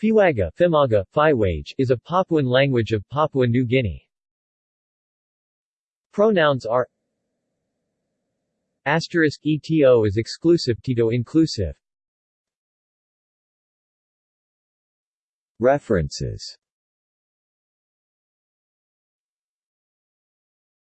Fiwaga Fimaga, Fiwage, is a Papuan language of Papua New Guinea. Pronouns are Asterisk ETO is exclusive Tito inclusive References